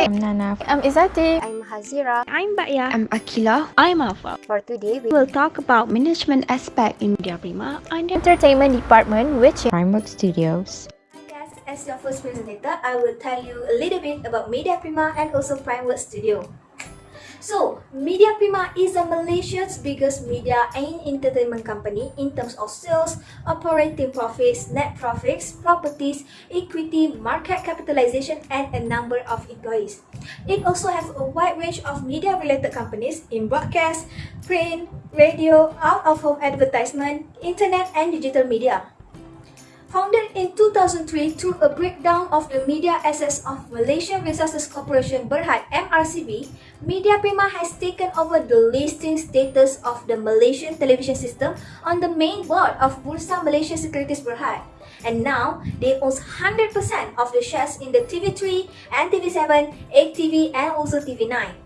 Hi, I'm Nana. I'm Izati. I'm Hazira. I'm Baya. I'm Akila. I'm Alpha. For today, we will talk about management aspect in Media Prima under Entertainment Department, which is Primework Studios. Hi guys, as your first presenter, I will tell you a little bit about Media Prima and also Primework Studio. So, Media Prima is a Malaysia's biggest media and entertainment company in terms of sales, operating profits, net profits, properties, equity, market capitalization, and a number of employees. It also has a wide range of media-related companies in broadcast, print, radio, out-of-home advertisement, internet, and digital media. Founded in 2003 through a breakdown of the media assets of Malaysian Resources Corporation Berhad MRCB, Media Prima has taken over the listing status of the Malaysian television system on the main board of Bursa Malaysia Securities Berhad. And now, they own 100% of the shares in the TV3 and TV7, 8TV and also TV9.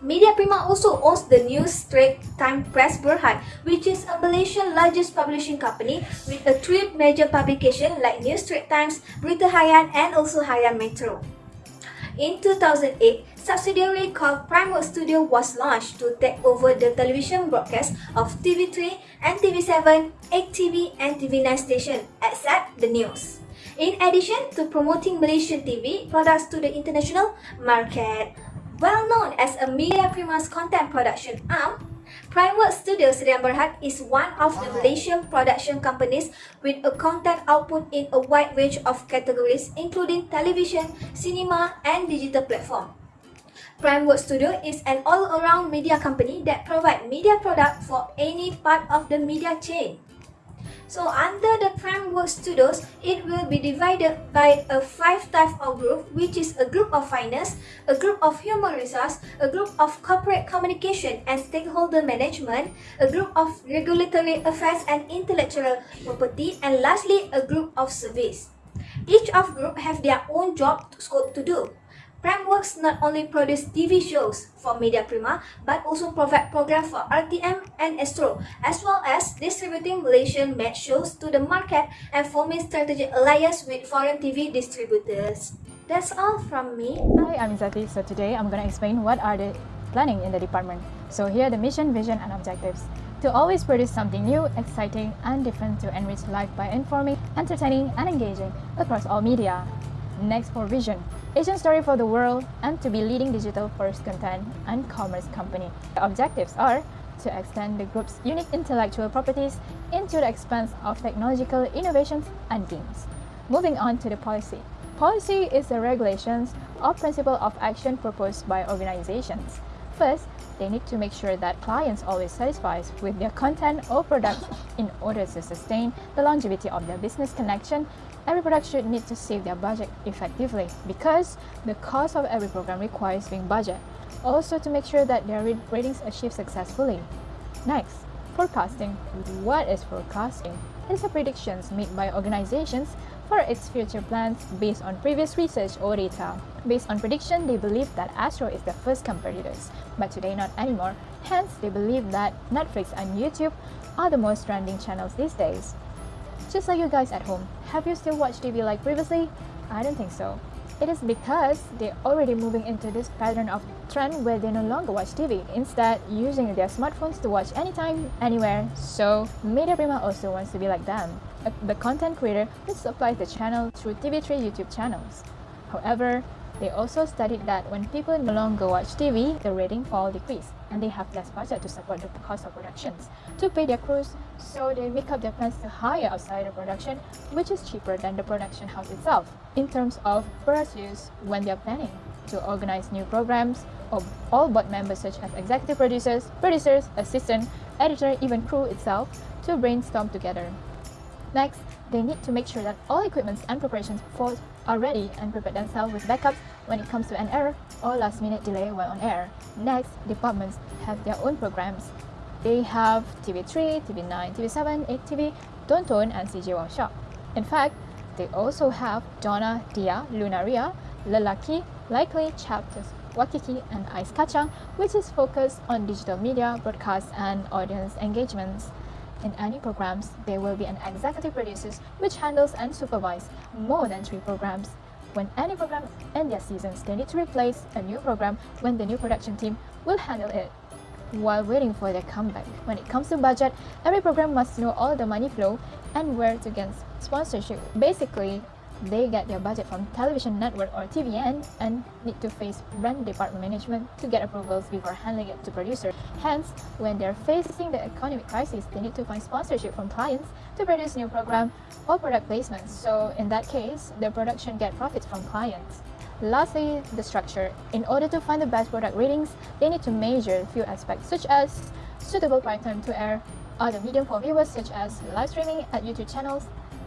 Media Prima also owns the news Straits Time Press Berhad, which is a Malaysian largest publishing company with a three major publication like News Straits Times, Berita Harian, and also Harian Metro. In 2008, subsidiary called Primework Studio was launched to take over the television broadcast of TV3 and TV7, 8TV and TV9 station, except the news. In addition to promoting Malaysian TV products to the international market, well known as a Media Prima's content production arm, Primework Studios Rian Berhad is one of the Malaysian production companies with a content output in a wide range of categories including television, cinema and digital platform. Primework Studio is an all-around media company that provides media product for any part of the media chain. So under the Primework Studios, it will be divided by a five type of group, which is a group of finance, a group of human resource, a group of corporate communication and stakeholder management, a group of regulatory affairs and intellectual property, and lastly, a group of service. Each of group have their own job scope to do. Primeworks not only produce TV shows for Media Prima, but also provide programs for RTM and Astro, as well as distributing Malaysian match shows to the market and forming strategic alliance with foreign TV distributors. That's all from me. Hi, I'm Izati. So today I'm going to explain what are the planning in the department. So here are the mission, vision and objectives. To always produce something new, exciting and different to enrich life by informing, entertaining and engaging across all media. Next for vision. Asian story for the world and to be leading digital first content and commerce company. The objectives are to extend the group's unique intellectual properties into the expanse of technological innovations and games. Moving on to the policy. Policy is the regulations or principle of action proposed by organizations. First, they need to make sure that clients always satisfied with their content or products in order to sustain the longevity of their business connection every product should need to save their budget effectively because the cost of every program requires being budget. Also to make sure that their ratings achieve successfully. Next, forecasting. What is forecasting? It is a predictions made by organizations for its future plans based on previous research or data. Based on prediction, they believe that Astro is the first competitors, but today not anymore. Hence, they believe that Netflix and YouTube are the most trending channels these days. Just like you guys at home, have you still watched TV like previously? I don't think so. It is because they're already moving into this pattern of trend where they no longer watch TV, instead using their smartphones to watch anytime, anywhere. So Media Prima also wants to be like them, uh, the content creator who supplies the channel through TV3 YouTube channels. However, they also studied that when people no longer watch TV, the rating fall decrease and they have less budget to support the cost of productions to pay their crews, so they make up their plans to hire outside the production, which is cheaper than the production house itself. In terms of product use, when they are planning to organize new programs, of all board members such as executive producers, producers, assistant, editor, even crew itself to brainstorm together. Next, they need to make sure that all equipments and preparations for are ready and prepare themselves with backups when it comes to an error or last minute delay while on air. Next, departments have their own programs. They have TV3, TV9, TV7, 8TV, Tonton and CJ Wow Shop. In fact, they also have Donna, Dia, Lunaria, Lelaki, Likely, Chapters, Wakiki and Ice Kachang, which is focused on digital media, broadcast and audience engagements. In any programs, there will be an executive producer which handles and supervises more than three programs. when any program in their seasons, they need to replace a new program when the new production team will handle it. While waiting for their comeback, when it comes to budget, every program must know all the money flow and where to get sponsorship. Basically, they get their budget from television network or TVN and need to face brand department management to get approvals before handing it to producer. Hence, when they're facing the economic crisis, they need to find sponsorship from clients to produce new program or product placements. So in that case, the production get profits from clients. Lastly, the structure. In order to find the best product ratings, they need to measure a few aspects such as suitable prime time to air, other medium for viewers such as live streaming at YouTube channels,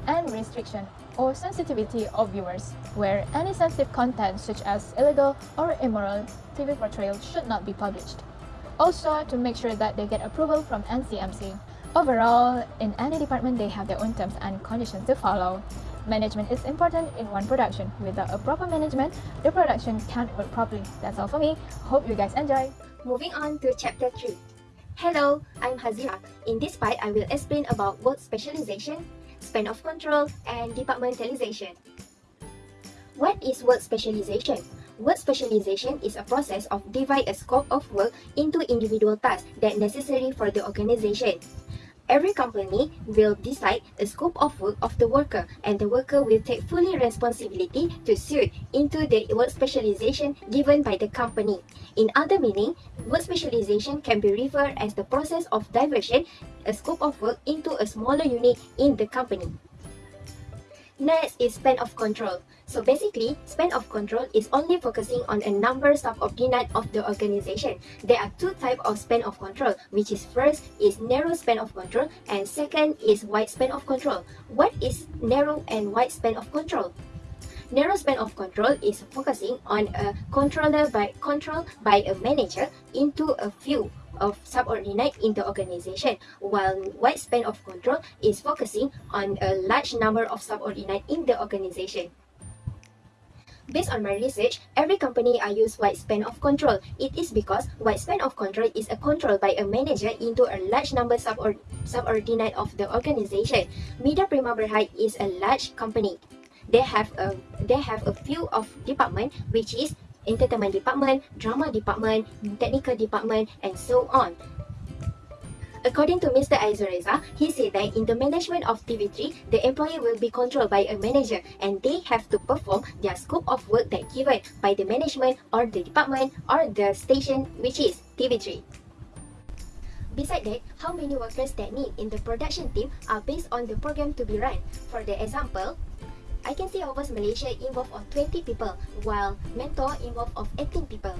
and restriction or sensitivity of viewers, where any sensitive content such as illegal or immoral TV portrayal should not be published. Also, to make sure that they get approval from MCMC. Overall, in any department, they have their own terms and conditions to follow. Management is important in one production. Without a proper management, the production can't work properly. That's all for me. Hope you guys enjoy. Moving on to chapter 3. Hello, I'm Hazira. In this part, I will explain about work specialization, span of control, and departmentalization. What is work specialization? Work specialization is a process of divide a scope of work into individual tasks that necessary for the organization. Every company will decide a scope of work of the worker and the worker will take fully responsibility to suit into the work specialization given by the company. In other meaning, work specialization can be referred as the process of diversion a scope of work into a smaller unit in the company. Next is span of control. So basically, span of control is only focusing on a number of subordinate of the organization. There are two types of span of control, which is first is narrow span of control and second is wide span of control. What is narrow and wide span of control? Narrow span of control is focusing on a controller by control by a manager into a few of subordinate in the organization, while wide span of control is focusing on a large number of subordinate in the organization. Based on my research, every company I use wide span of control. It is because wide span of control is a control by a manager into a large number subord subordinate of the organization. Media Prima Berhad is a large company. They have a they have a few of department which is entertainment department, drama department, technical department, and so on. According to Mr. Aizureza, he said that in the management of TV3, the employee will be controlled by a manager and they have to perform their scope of work that given by the management or the department or the station which is TV3. Besides that, how many workers that need in the production team are based on the program to be run. For the example, I can see Overs Malaysia involved of 20 people, while Mentor involved of 18 people.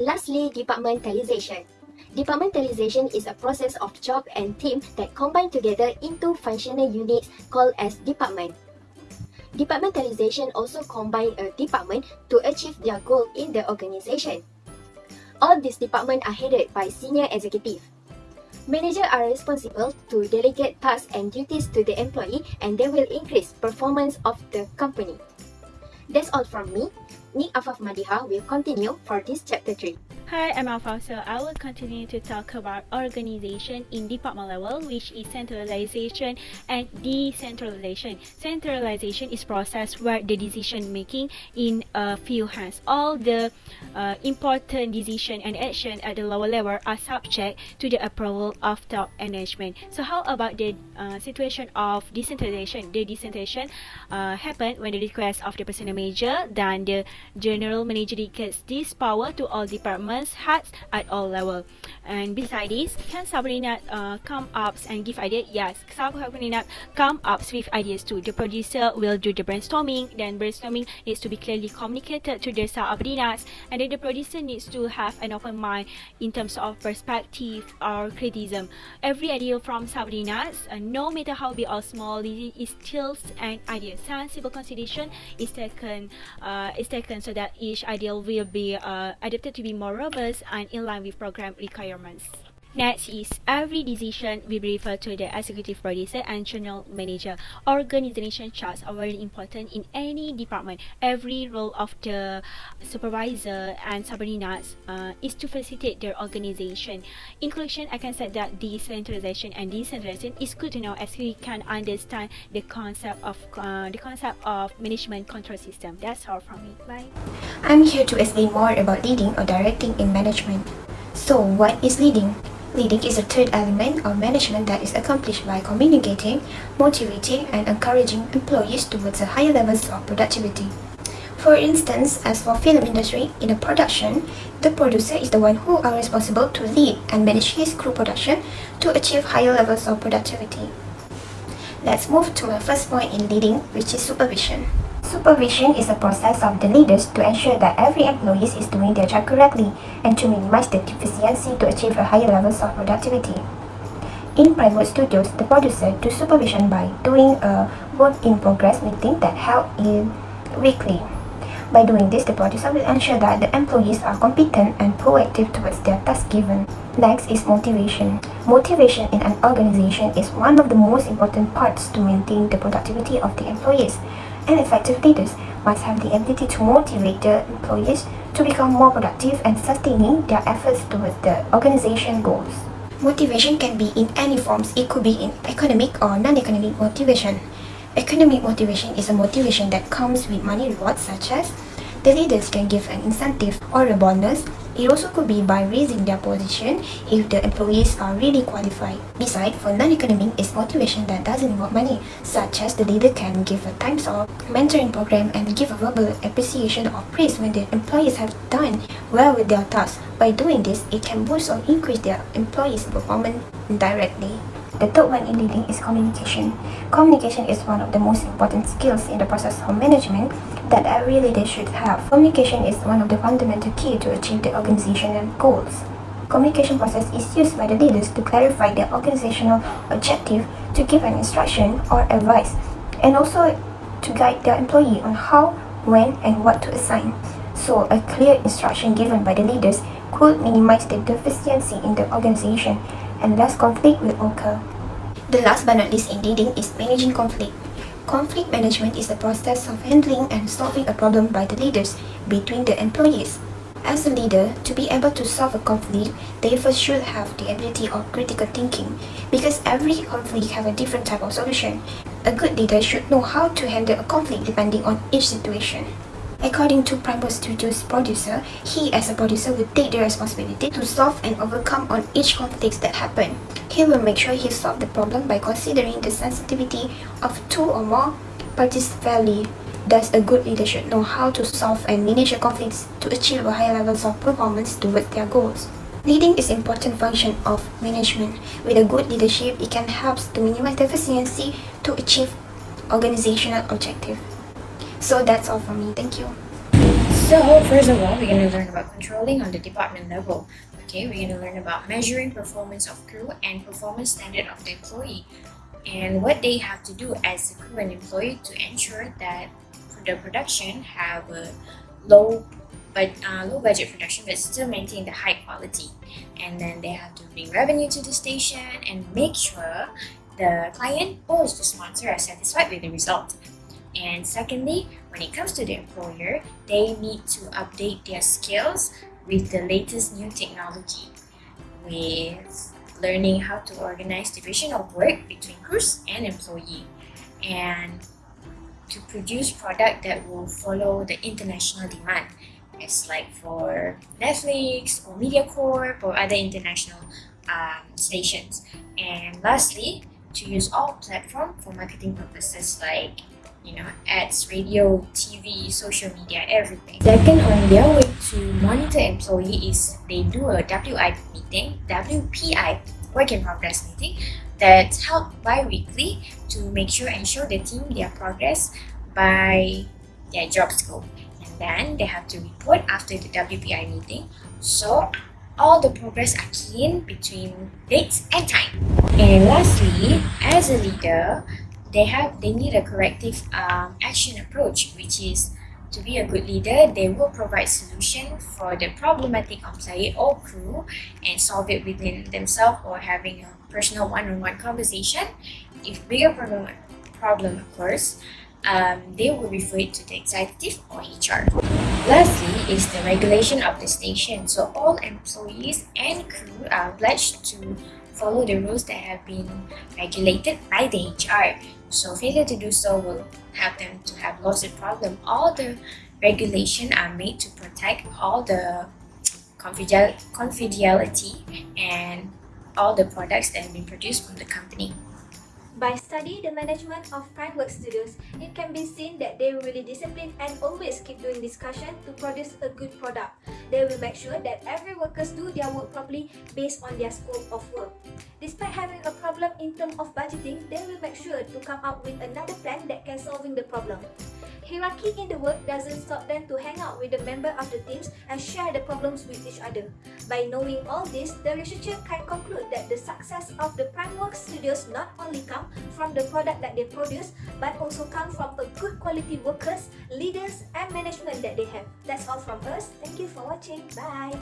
Lastly, departmentalization. Departmentalization is a process of job and team that combine together into functional units called as department. Departmentalization also combine a department to achieve their goal in the organization. All these departments are headed by senior executive. Managers are responsible to delegate tasks and duties to the employee and they will increase performance of the company. That's all from me. Nick Afaf Madiha will continue for this chapter 3. Hi, I'm Afaf. So I will continue to talk about organization in department level, which is centralization and decentralization. Centralization is process where the decision making in a few hands. All the uh, important decision and action at the lower level are subject to the approval of top management. So how about the uh, situation of decentralization? The decentralization uh, happen when the request of the personnel manager, then the general manager gets this power to all departments hearts at all level. And beside this, can subordinate uh, come up and give ideas? Yes, subordinate come up with ideas too. The producer will do the brainstorming. Then brainstorming needs to be clearly communicated to the subordinates, and then the producer needs to have an open mind in terms of perspective or criticism. Every idea from subordinates, uh, no matter how big or small, is still an idea. Sensible consideration is taken. Uh, is taken so that each idea will be uh, adapted to be more robust and in line with program requirements. Next is every decision will be referred to the executive producer and general manager. Organization charts are very important in any department. Every role of the supervisor and subordinates uh, is to facilitate their organization. In conclusion, I can say that decentralization and decentralization is good to know as we can understand the concept of uh, the concept of management control system. That's all from me. Bye. I'm here to explain more about leading or directing in management. So, what is leading? Leading is a third element of management that is accomplished by communicating, motivating, and encouraging employees towards higher levels of productivity. For instance, as for film industry, in a production, the producer is the one who are responsible to lead and manage his crew production to achieve higher levels of productivity. Let's move to my first point in leading, which is supervision. Supervision is a process of the leaders to ensure that every employee is doing their job correctly and to minimize the deficiency to achieve a higher levels of productivity. In private studios, the producer do supervision by doing a work-in-progress meeting that held in weekly. By doing this, the producer will ensure that the employees are competent and proactive towards their task given. Next is motivation. Motivation in an organization is one of the most important parts to maintain the productivity of the employees and effective leaders must have the ability to motivate their employees to become more productive and sustaining their efforts towards the organization goals. Motivation can be in any forms. It could be in economic or non-economic motivation. Economic motivation is a motivation that comes with money rewards such as the leaders can give an incentive or a bonus. It also could be by raising their position if the employees are really qualified. Besides, for non-economic is motivation that doesn't involve money, such as the leader can give a times off, mentoring program, and give a verbal appreciation or praise when the employees have done well with their tasks. By doing this, it can boost or increase their employees' performance indirectly. The third one in leading is communication. Communication is one of the most important skills in the process of management that every leader should have. Communication is one of the fundamental key to achieve the organizational goals. Communication process is used by the leaders to clarify their organizational objective, to give an instruction or advice, and also to guide their employee on how, when, and what to assign. So, a clear instruction given by the leaders could minimize the deficiency in the organization and less conflict will occur. The last but not least in leading is managing conflict. Conflict management is the process of handling and solving a problem by the leaders between the employees. As a leader, to be able to solve a conflict, they first should have the ability of critical thinking because every conflict have a different type of solution. A good leader should know how to handle a conflict depending on each situation. According to Primal Studios producer, he as a producer will take the responsibility to solve and overcome on each conflict that happen. He will make sure he solve the problem by considering the sensitivity of two or more parties fairly. Thus, a good leader should know how to solve and manage conflicts to achieve a high levels of performance towards their goals. Leading is important function of management. With a good leadership, it can help to minimize deficiency to achieve organizational objective. So that's all from me. Thank you. So first of all, we're going to learn about controlling on the department level. Okay, we're going to learn about measuring performance of crew and performance standard of the employee and what they have to do as a crew and employee to ensure that the production have a low but uh, low budget production but still maintain the high quality and then they have to bring revenue to the station and make sure the client or the sponsor are satisfied with the result and secondly, when it comes to the employer, they need to update their skills with the latest new technology, with learning how to organize division of work between crews and employee, and to produce product that will follow the international demand, as like for Netflix or MediaCorp or other international um, stations. And lastly, to use all platform for marketing purposes like you know, ads, radio, TV, social media, everything. Second, on their way to monitor employee is they do a WIP meeting, WPI, work in progress meeting, that's held bi-weekly to make sure and show the team their progress by their job scope. And then they have to report after the WPI meeting. So all the progress are keen between dates and time. And lastly, as a leader, they have they need a corrective um, action approach which is To be a good leader, they will provide solution for the problematic employee or crew and solve it within themselves or having a personal one-on-one conversation. If bigger problem, problem occurs, um, they will refer it to the executive or HR. Lastly is the regulation of the station. So all employees and crew are obliged to follow the rules that have been regulated by the HR. So failure to do so will help them to have lawsuit problem. All the regulation are made to protect all the confidentiality and all the products that have been produced from the company. By studying the management of Primeworks studios, it can be seen that they will really disciplined and always keep doing discussion to produce a good product. They will make sure that every workers do their work properly based on their scope of work. Despite having a problem in terms of budgeting, they will make sure to come up with another plan that can solving the problem. Hierarchy in the work doesn't stop them to hang out with the member of the teams and share the problems with each other. By knowing all this, the researcher can conclude that the success of the Primeworks studios not only come from the product that they produce, but also come from a good quality workers, leaders and management that they have. That's all from us. Thank you for watching. Bye!